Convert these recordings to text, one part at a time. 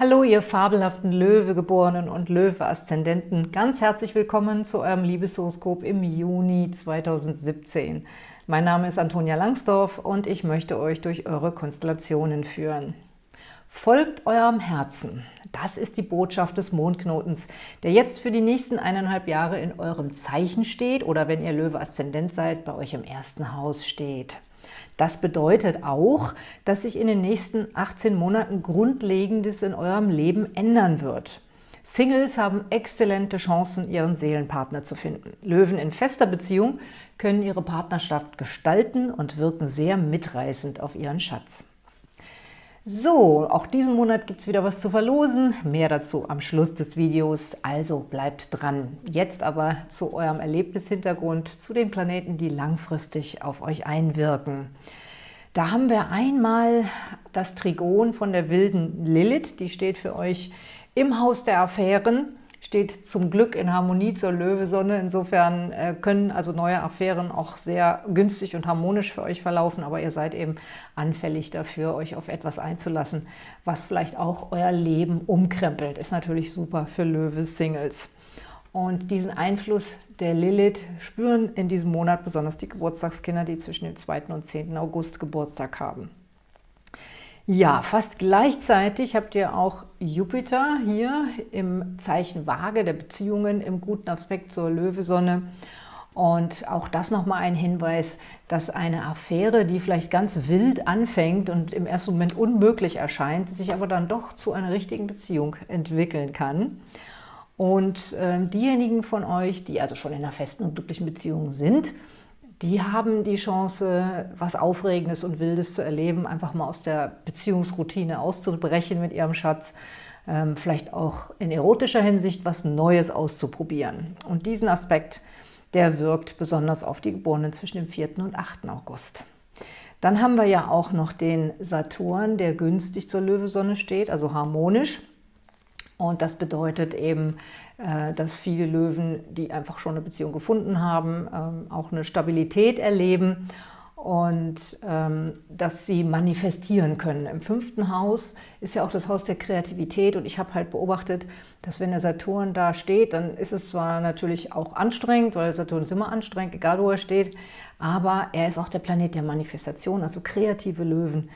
Hallo, ihr fabelhaften Löwegeborenen und Löwe-Aszendenten. Ganz herzlich willkommen zu eurem Liebeshoroskop im Juni 2017. Mein Name ist Antonia Langsdorf und ich möchte euch durch eure Konstellationen führen. Folgt eurem Herzen. Das ist die Botschaft des Mondknotens, der jetzt für die nächsten eineinhalb Jahre in eurem Zeichen steht oder wenn ihr Löwe-Aszendent seid, bei euch im ersten Haus steht. Das bedeutet auch, dass sich in den nächsten 18 Monaten Grundlegendes in eurem Leben ändern wird. Singles haben exzellente Chancen, ihren Seelenpartner zu finden. Löwen in fester Beziehung können ihre Partnerschaft gestalten und wirken sehr mitreißend auf ihren Schatz. So, auch diesen Monat gibt es wieder was zu verlosen. Mehr dazu am Schluss des Videos, also bleibt dran. Jetzt aber zu eurem Erlebnishintergrund, zu den Planeten, die langfristig auf euch einwirken. Da haben wir einmal das Trigon von der wilden Lilith, die steht für euch im Haus der Affären steht zum Glück in Harmonie zur Löwesonne. Insofern äh, können also neue Affären auch sehr günstig und harmonisch für euch verlaufen, aber ihr seid eben anfällig dafür, euch auf etwas einzulassen, was vielleicht auch euer Leben umkrempelt. Ist natürlich super für Löwe-Singles. Und diesen Einfluss der Lilith spüren in diesem Monat besonders die Geburtstagskinder, die zwischen dem 2. und 10. August Geburtstag haben. Ja, fast gleichzeitig habt ihr auch Jupiter hier im Zeichen Waage der Beziehungen im guten Aspekt zur Löwesonne. Und auch das nochmal ein Hinweis, dass eine Affäre, die vielleicht ganz wild anfängt und im ersten Moment unmöglich erscheint, sich aber dann doch zu einer richtigen Beziehung entwickeln kann. Und äh, diejenigen von euch, die also schon in einer festen und glücklichen Beziehung sind, die haben die Chance, was Aufregendes und Wildes zu erleben, einfach mal aus der Beziehungsroutine auszubrechen mit ihrem Schatz, ähm, vielleicht auch in erotischer Hinsicht was Neues auszuprobieren. Und diesen Aspekt, der wirkt besonders auf die Geborenen zwischen dem 4. und 8. August. Dann haben wir ja auch noch den Saturn, der günstig zur Löwesonne steht, also harmonisch. Und das bedeutet eben, äh, dass viele Löwen, die einfach schon eine Beziehung gefunden haben, ähm, auch eine Stabilität erleben und ähm, dass sie manifestieren können. Im fünften Haus ist ja auch das Haus der Kreativität und ich habe halt beobachtet, dass wenn der Saturn da steht, dann ist es zwar natürlich auch anstrengend, weil Saturn ist immer anstrengend, egal wo er steht, aber er ist auch der Planet der Manifestation, also kreative Löwen,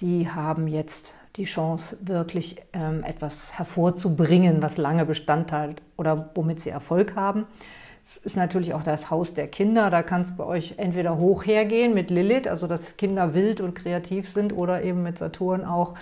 die haben jetzt die Chance, wirklich ähm, etwas hervorzubringen, was lange Bestand hat oder womit sie Erfolg haben. Es ist natürlich auch das Haus der Kinder, da kann es bei euch entweder hoch hergehen mit Lilith, also dass Kinder wild und kreativ sind, oder eben mit Saturn auch,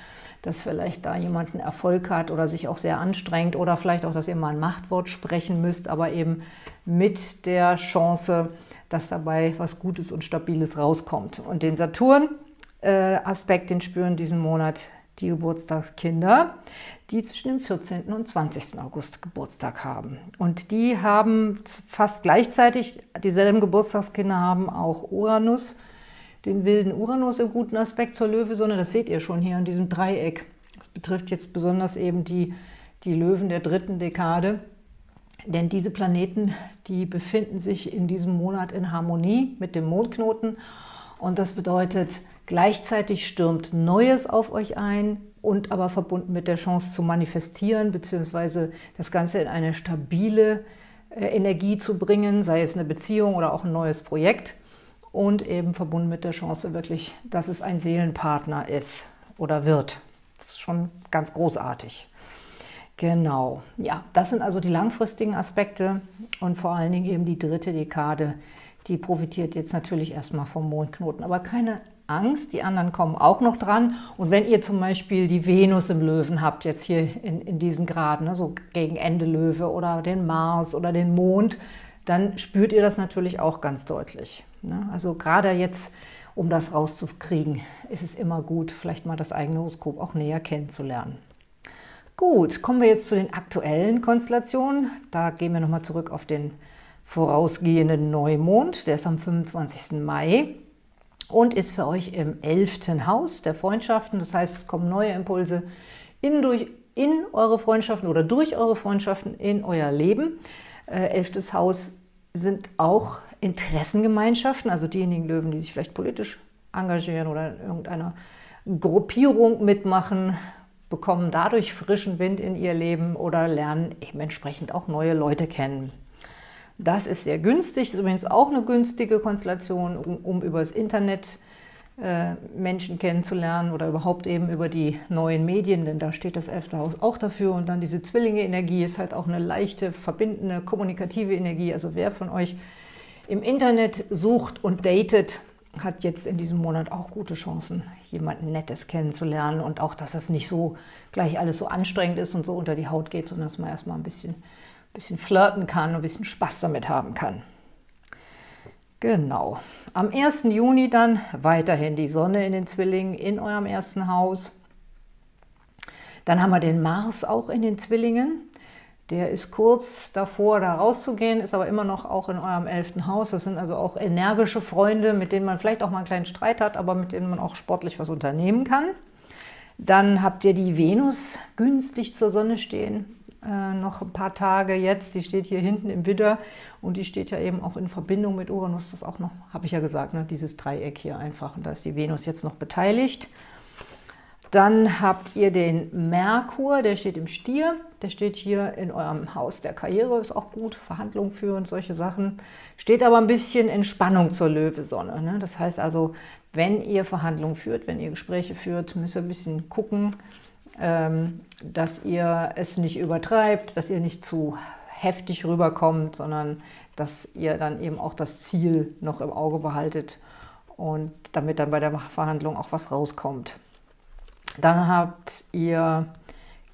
dass vielleicht da jemand einen Erfolg hat oder sich auch sehr anstrengt oder vielleicht auch, dass ihr mal ein Machtwort sprechen müsst, aber eben mit der Chance, dass dabei was Gutes und Stabiles rauskommt. Und den Saturn-Aspekt, äh, den spüren diesen Monat die Geburtstagskinder, die zwischen dem 14. und 20. August Geburtstag haben. Und die haben fast gleichzeitig, dieselben Geburtstagskinder haben auch Uranus, den wilden Uranus im guten Aspekt zur Löwesonne. Das seht ihr schon hier in diesem Dreieck. Das betrifft jetzt besonders eben die, die Löwen der dritten Dekade. Denn diese Planeten, die befinden sich in diesem Monat in Harmonie mit dem Mondknoten. Und das bedeutet, Gleichzeitig stürmt Neues auf euch ein und aber verbunden mit der Chance zu manifestieren, beziehungsweise das Ganze in eine stabile äh, Energie zu bringen, sei es eine Beziehung oder auch ein neues Projekt und eben verbunden mit der Chance wirklich, dass es ein Seelenpartner ist oder wird. Das ist schon ganz großartig. Genau, ja, das sind also die langfristigen Aspekte und vor allen Dingen eben die dritte Dekade, die profitiert jetzt natürlich erstmal vom Mondknoten, aber keine Angst, die anderen kommen auch noch dran. Und wenn ihr zum Beispiel die Venus im Löwen habt, jetzt hier in, in diesen Graden, ne, so gegen Ende Löwe oder den Mars oder den Mond, dann spürt ihr das natürlich auch ganz deutlich. Ne? Also gerade jetzt, um das rauszukriegen, ist es immer gut, vielleicht mal das eigene Horoskop auch näher kennenzulernen. Gut, kommen wir jetzt zu den aktuellen Konstellationen. Da gehen wir nochmal zurück auf den vorausgehenden Neumond, der ist am 25. Mai und ist für euch im elften Haus der Freundschaften. Das heißt, es kommen neue Impulse in, durch, in eure Freundschaften oder durch eure Freundschaften in euer Leben. Äh, elftes Haus sind auch Interessengemeinschaften, also diejenigen Löwen, die sich vielleicht politisch engagieren oder in irgendeiner Gruppierung mitmachen, bekommen dadurch frischen Wind in ihr Leben oder lernen eben entsprechend auch neue Leute kennen. Das ist sehr günstig, ist übrigens auch eine günstige Konstellation, um, um über das Internet äh, Menschen kennenzulernen oder überhaupt eben über die neuen Medien, denn da steht das elfte Haus auch dafür. Und dann diese Zwillinge-Energie ist halt auch eine leichte, verbindende, kommunikative Energie. Also wer von euch im Internet sucht und datet, hat jetzt in diesem Monat auch gute Chancen, jemanden Nettes kennenzulernen und auch, dass das nicht so gleich alles so anstrengend ist und so unter die Haut geht, sondern dass man erstmal ein bisschen, bisschen flirten kann, ein bisschen Spaß damit haben kann. Genau. Am 1. Juni dann weiterhin die Sonne in den Zwillingen in eurem ersten Haus. Dann haben wir den Mars auch in den Zwillingen. Der ist kurz davor, da rauszugehen, ist aber immer noch auch in eurem elften Haus. Das sind also auch energische Freunde, mit denen man vielleicht auch mal einen kleinen Streit hat, aber mit denen man auch sportlich was unternehmen kann. Dann habt ihr die Venus günstig zur Sonne stehen äh, noch ein paar Tage jetzt. Die steht hier hinten im Widder und die steht ja eben auch in Verbindung mit Uranus. Das auch noch, habe ich ja gesagt, ne, dieses Dreieck hier einfach. Und da ist die Venus jetzt noch beteiligt. Dann habt ihr den Merkur, der steht im Stier. Der steht hier in eurem Haus der Karriere, ist auch gut, Verhandlungen führen, solche Sachen. Steht aber ein bisschen in Spannung zur Löwesonne. Ne? Das heißt also, wenn ihr Verhandlungen führt, wenn ihr Gespräche führt, müsst ihr ein bisschen gucken, dass ihr es nicht übertreibt, dass ihr nicht zu heftig rüberkommt, sondern dass ihr dann eben auch das Ziel noch im Auge behaltet und damit dann bei der Verhandlung auch was rauskommt. Dann habt ihr,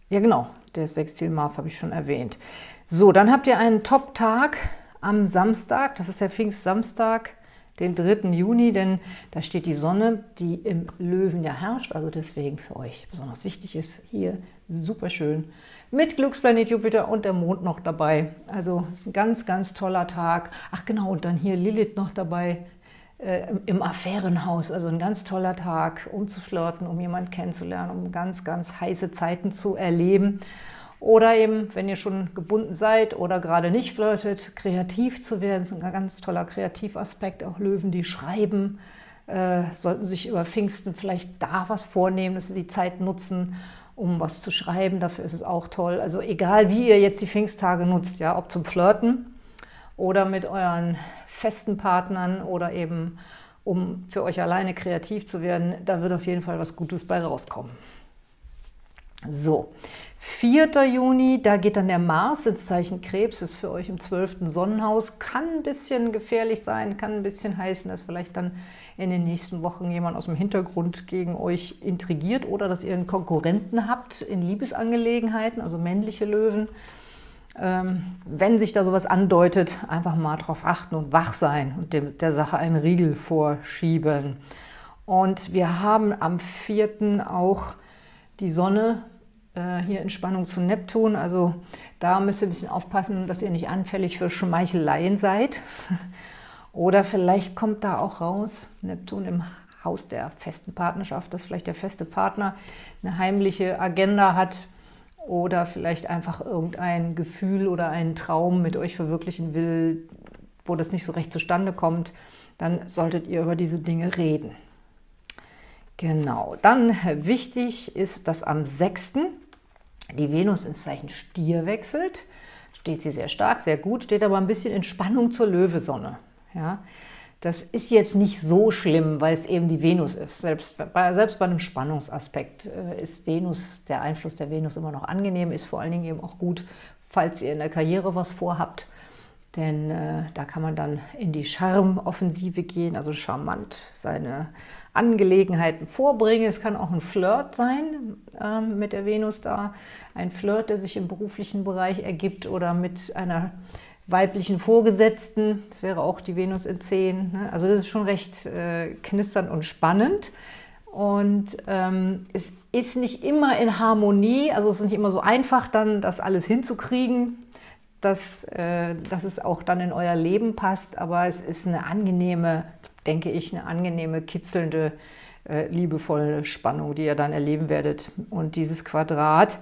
ja genau, der Sextil Mars habe ich schon erwähnt. So, dann habt ihr einen Top-Tag am Samstag, das ist der Pfingstsamstag, den 3. Juni, denn da steht die Sonne, die im Löwen ja herrscht, also deswegen für euch besonders wichtig ist, hier super schön mit Glücksplanet Jupiter und der Mond noch dabei. Also ist ein ganz, ganz toller Tag. Ach genau, und dann hier Lilith noch dabei äh, im Affärenhaus. Also ein ganz toller Tag, um zu flirten, um jemanden kennenzulernen, um ganz, ganz heiße Zeiten zu erleben. Oder eben, wenn ihr schon gebunden seid oder gerade nicht flirtet, kreativ zu werden. Ist ein ganz toller Kreativaspekt. Auch Löwen, die schreiben, äh, sollten sich über Pfingsten vielleicht da was vornehmen, dass sie die Zeit nutzen, um was zu schreiben. Dafür ist es auch toll. Also egal, wie ihr jetzt die Pfingsttage nutzt, ja, ob zum Flirten oder mit euren festen Partnern oder eben um für euch alleine kreativ zu werden, da wird auf jeden Fall was Gutes bei rauskommen. So, 4. Juni, da geht dann der Mars ins Zeichen Krebs, ist für euch im 12. Sonnenhaus, kann ein bisschen gefährlich sein, kann ein bisschen heißen, dass vielleicht dann in den nächsten Wochen jemand aus dem Hintergrund gegen euch intrigiert oder dass ihr einen Konkurrenten habt in Liebesangelegenheiten, also männliche Löwen. Ähm, wenn sich da sowas andeutet, einfach mal darauf achten und wach sein und dem, der Sache einen Riegel vorschieben. Und wir haben am 4. auch die Sonne äh, hier in Spannung zu Neptun. Also da müsst ihr ein bisschen aufpassen, dass ihr nicht anfällig für Schmeicheleien seid. Oder vielleicht kommt da auch raus, Neptun im Haus der festen Partnerschaft, dass vielleicht der feste Partner eine heimliche Agenda hat oder vielleicht einfach irgendein Gefühl oder einen Traum mit euch verwirklichen will, wo das nicht so recht zustande kommt, dann solltet ihr über diese Dinge reden. Genau, dann wichtig ist, dass am 6. die Venus ins Zeichen Stier wechselt. Steht sie sehr stark, sehr gut, steht aber ein bisschen in Spannung zur Löwesonne. Ja, das ist jetzt nicht so schlimm, weil es eben die Venus ist. Selbst bei, selbst bei einem Spannungsaspekt äh, ist Venus, der Einfluss der Venus immer noch angenehm, ist vor allen Dingen eben auch gut, falls ihr in der Karriere was vorhabt. Denn äh, da kann man dann in die Charmoffensive gehen, also charmant seine Angelegenheiten vorbringen. Es kann auch ein Flirt sein äh, mit der Venus da. Ein Flirt, der sich im beruflichen Bereich ergibt oder mit einer weiblichen Vorgesetzten. Das wäre auch die Venus in 10. Ne? Also das ist schon recht äh, knisternd und spannend. Und ähm, es ist nicht immer in Harmonie, also es ist nicht immer so einfach, dann das alles hinzukriegen, dass, äh, dass es auch dann in euer Leben passt, aber es ist eine angenehme denke ich, eine angenehme, kitzelnde, äh, liebevolle Spannung, die ihr dann erleben werdet. Und dieses Quadrat,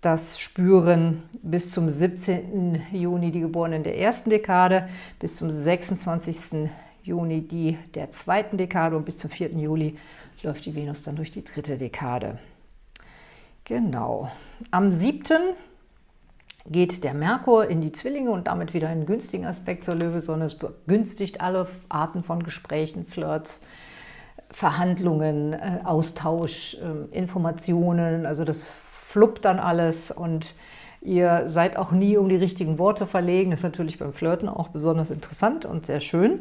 das spüren bis zum 17. Juni die Geborenen der ersten Dekade, bis zum 26. Juni die der zweiten Dekade und bis zum 4. Juli läuft die Venus dann durch die dritte Dekade. Genau. Am 7. geht der Merkur in die Zwillinge und damit wieder einen günstigen Aspekt zur Löwesonne. Es begünstigt alle Arten von Gesprächen, Flirts, Verhandlungen, äh, Austausch, äh, Informationen. Also das fluppt dann alles und ihr seid auch nie um die richtigen Worte verlegen. Das ist natürlich beim Flirten auch besonders interessant und sehr schön.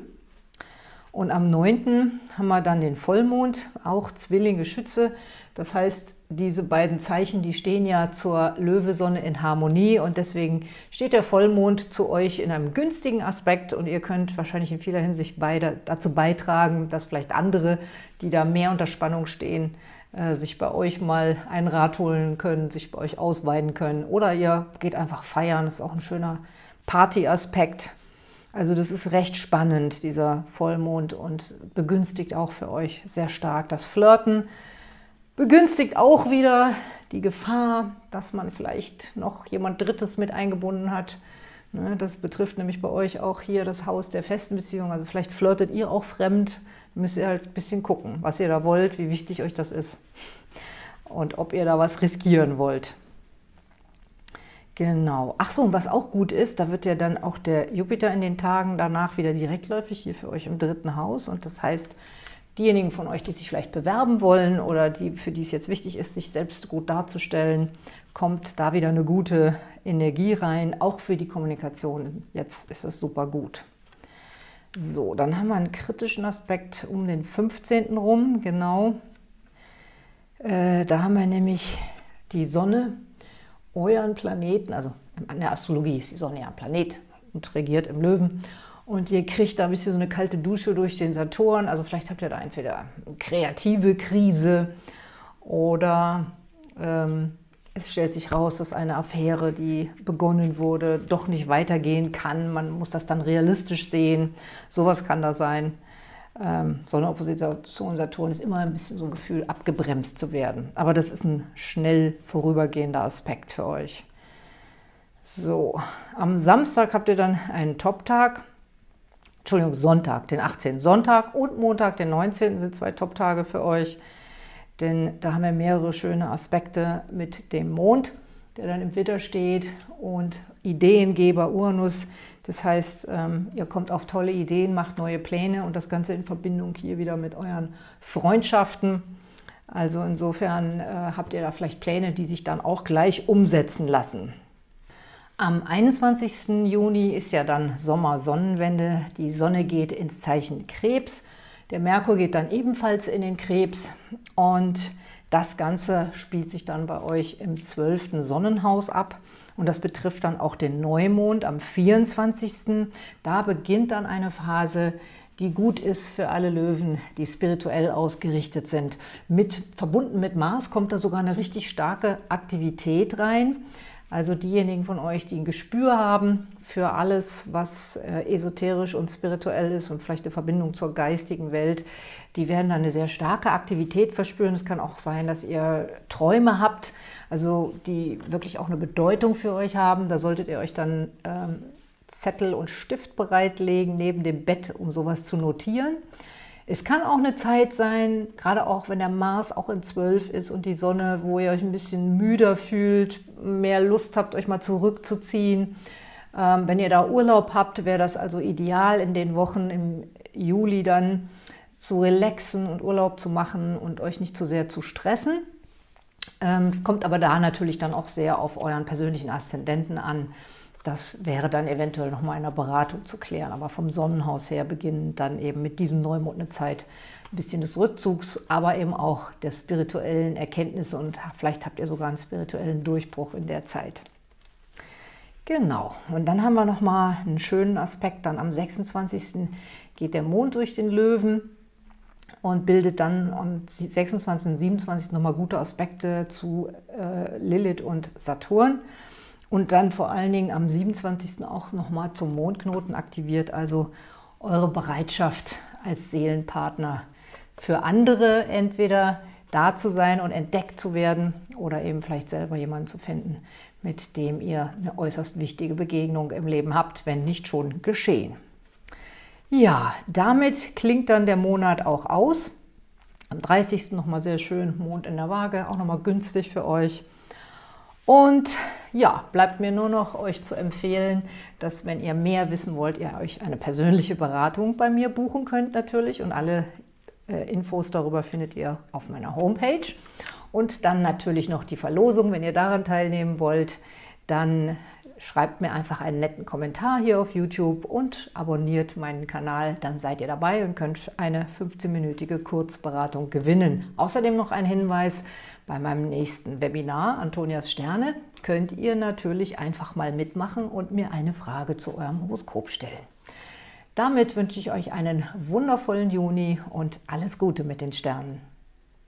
Und am 9. haben wir dann den Vollmond, auch Zwillinge Schütze. Das heißt, diese beiden Zeichen, die stehen ja zur Löwesonne in Harmonie und deswegen steht der Vollmond zu euch in einem günstigen Aspekt und ihr könnt wahrscheinlich in vieler Hinsicht beide dazu beitragen, dass vielleicht andere, die da mehr unter Spannung stehen, äh, sich bei euch mal einen Rat holen können, sich bei euch ausweiden können oder ihr geht einfach feiern, das ist auch ein schöner Party-Aspekt. Also das ist recht spannend, dieser Vollmond und begünstigt auch für euch sehr stark das Flirten, begünstigt auch wieder die Gefahr, dass man vielleicht noch jemand Drittes mit eingebunden hat. Ne, das betrifft nämlich bei euch auch hier das Haus der festen Beziehung. Also vielleicht flirtet ihr auch fremd. Müsst ihr halt ein bisschen gucken, was ihr da wollt, wie wichtig euch das ist und ob ihr da was riskieren wollt. Genau. Ach so, und was auch gut ist, da wird ja dann auch der Jupiter in den Tagen danach wieder direktläufig hier für euch im dritten Haus. Und das heißt, diejenigen von euch, die sich vielleicht bewerben wollen oder die, für die es jetzt wichtig ist, sich selbst gut darzustellen, kommt da wieder eine gute Energie rein, auch für die Kommunikation. Jetzt ist es super gut. So, dann haben wir einen kritischen Aspekt um den 15. rum, genau. Äh, da haben wir nämlich die Sonne, euren Planeten, also in der Astrologie ist die Sonne ja ein Planet und regiert im Löwen. Und ihr kriegt da ein bisschen so eine kalte Dusche durch den Saturn. Also vielleicht habt ihr da entweder eine kreative Krise oder ähm, es stellt sich raus, dass eine Affäre, die begonnen wurde, doch nicht weitergehen kann. Man muss das dann realistisch sehen. Sowas kann da sein. Ähm, Sonne, Opposition, Saturn ist immer ein bisschen so ein Gefühl, abgebremst zu werden. Aber das ist ein schnell vorübergehender Aspekt für euch. So, am Samstag habt ihr dann einen Top-Tag. Entschuldigung, Sonntag, den 18. Sonntag und Montag, den 19. sind zwei Top-Tage für euch, denn da haben wir mehrere schöne Aspekte mit dem Mond, der dann im Witter steht und Ideengeber Uranus. Das heißt, ähm, ihr kommt auf tolle Ideen, macht neue Pläne und das Ganze in Verbindung hier wieder mit euren Freundschaften. Also insofern äh, habt ihr da vielleicht Pläne, die sich dann auch gleich umsetzen lassen. Am 21. Juni ist ja dann Sommersonnenwende. Die Sonne geht ins Zeichen Krebs. Der Merkur geht dann ebenfalls in den Krebs. Und das Ganze spielt sich dann bei euch im 12. Sonnenhaus ab. Und das betrifft dann auch den Neumond am 24. Da beginnt dann eine Phase, die gut ist für alle Löwen, die spirituell ausgerichtet sind. Mit, verbunden mit Mars kommt da sogar eine richtig starke Aktivität rein. Also diejenigen von euch, die ein Gespür haben für alles, was äh, esoterisch und spirituell ist und vielleicht eine Verbindung zur geistigen Welt, die werden dann eine sehr starke Aktivität verspüren. Es kann auch sein, dass ihr Träume habt, also die wirklich auch eine Bedeutung für euch haben. Da solltet ihr euch dann ähm, Zettel und Stift bereitlegen neben dem Bett, um sowas zu notieren. Es kann auch eine Zeit sein, gerade auch wenn der Mars auch in 12 ist und die Sonne, wo ihr euch ein bisschen müder fühlt, mehr Lust habt, euch mal zurückzuziehen. Ähm, wenn ihr da Urlaub habt, wäre das also ideal in den Wochen im Juli dann zu relaxen und Urlaub zu machen und euch nicht zu sehr zu stressen. Ähm, es kommt aber da natürlich dann auch sehr auf euren persönlichen Aszendenten an. Das wäre dann eventuell nochmal in einer Beratung zu klären. Aber vom Sonnenhaus her beginnen dann eben mit diesem Neumond eine Zeit ein bisschen des Rückzugs, aber eben auch der spirituellen Erkenntnisse und vielleicht habt ihr sogar einen spirituellen Durchbruch in der Zeit. Genau, und dann haben wir nochmal einen schönen Aspekt. Dann am 26. geht der Mond durch den Löwen und bildet dann am 26. und 27. nochmal gute Aspekte zu äh, Lilith und Saturn und dann vor allen Dingen am 27. auch nochmal zum Mondknoten aktiviert, also eure Bereitschaft als Seelenpartner für andere entweder da zu sein und entdeckt zu werden oder eben vielleicht selber jemanden zu finden, mit dem ihr eine äußerst wichtige Begegnung im Leben habt, wenn nicht schon geschehen. Ja, damit klingt dann der Monat auch aus. Am 30. nochmal sehr schön Mond in der Waage, auch nochmal günstig für euch. Und ja, bleibt mir nur noch euch zu empfehlen, dass wenn ihr mehr wissen wollt, ihr euch eine persönliche Beratung bei mir buchen könnt natürlich und alle Infos darüber findet ihr auf meiner Homepage. Und dann natürlich noch die Verlosung, wenn ihr daran teilnehmen wollt, dann schreibt mir einfach einen netten Kommentar hier auf YouTube und abonniert meinen Kanal, dann seid ihr dabei und könnt eine 15-minütige Kurzberatung gewinnen. Außerdem noch ein Hinweis, bei meinem nächsten Webinar, Antonias Sterne, könnt ihr natürlich einfach mal mitmachen und mir eine Frage zu eurem Horoskop stellen. Damit wünsche ich euch einen wundervollen Juni und alles Gute mit den Sternen.